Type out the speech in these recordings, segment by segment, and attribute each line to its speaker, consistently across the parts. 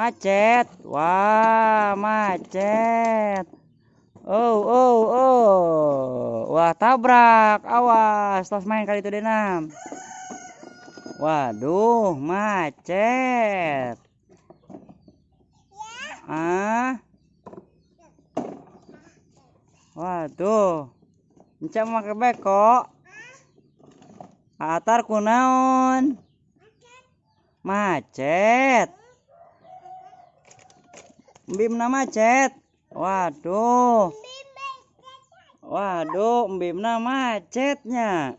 Speaker 1: macet. Wah, macet. Oh, oh, oh. Wah, tabrak. Awas, tos main kali itu denam. Waduh, macet. Ah. Waduh. Encak make beko. Atar kunaon? Macet. Bimna macet. Waduh. Waduh, bimna macetnya.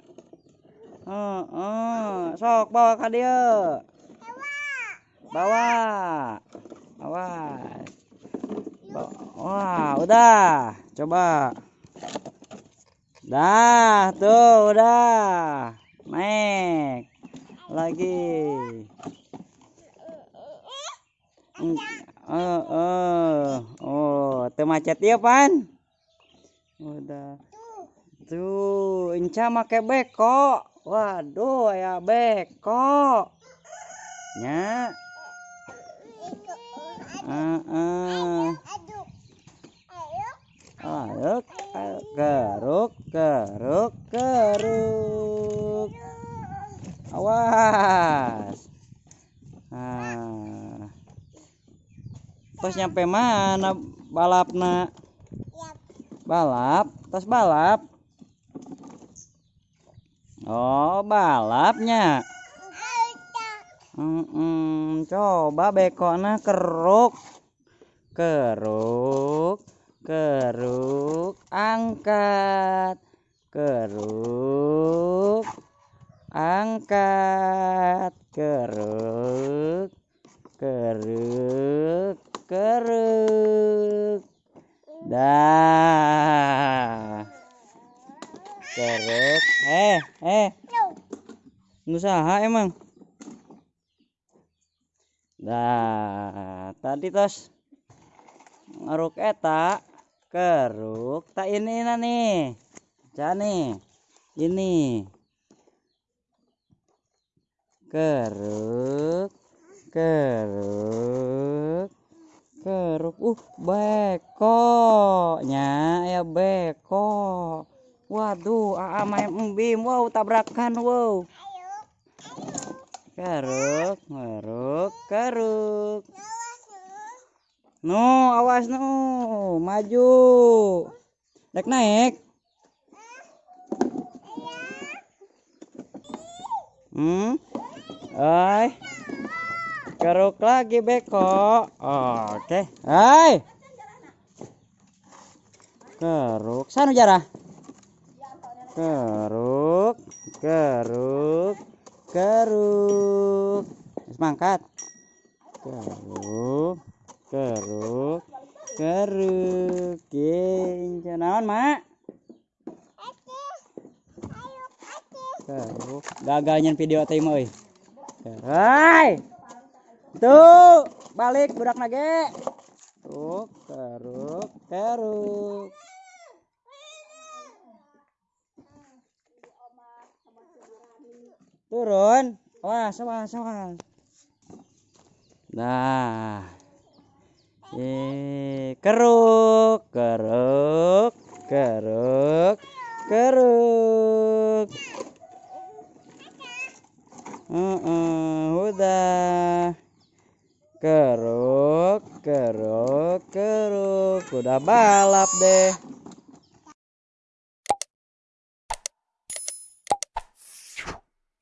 Speaker 1: Oh, oh. Sok bawa ka dia. Bawa. Bawa. Wah, udah. Coba. Dah, tuh udah. Naik. Lagi. Oh, oh. Oh, teu macet ya, Pan? Udah. Tuh, Inca make beko. Waduh, ya beko. Nya. Heeh. Ayo, geruk, geruk, geruk. Awas. Nah. Pas nyampe mana? Balapna? Balap, tas balap. Oh, balapnya. Mm -mm. Coba bekona keruk. Keruk. Keruk. Angkat. Keruk. Angkat. Keruk. Keruk keruk dah. Keruk eh eh. Usaha emang. Dah. Tadi tos. Ngeruk eta. Keruk. Tak ini nih. Nih. Ini. Keruk. Keruk keruk uh bekonya ya beko waduh aa main embim wow tabrakan wow keruk keruk keruk No, awas no, maju. Naik naik. Hmm. Hai. Keruk lagi beko. Oke. Hai. Keruk. Sana jarah. Keruk, keruk, keruk. Semangkat. Keruk keruk keruk king naon mak keruk gagalnya video teh euy hai tuh balik budak nage tuh keruk keruk turun wah sama sama nah Eh, keruk, keruk, keruk, keruk. Uh, uh, udah. Keruk, keruk, keruk. Udah balap deh.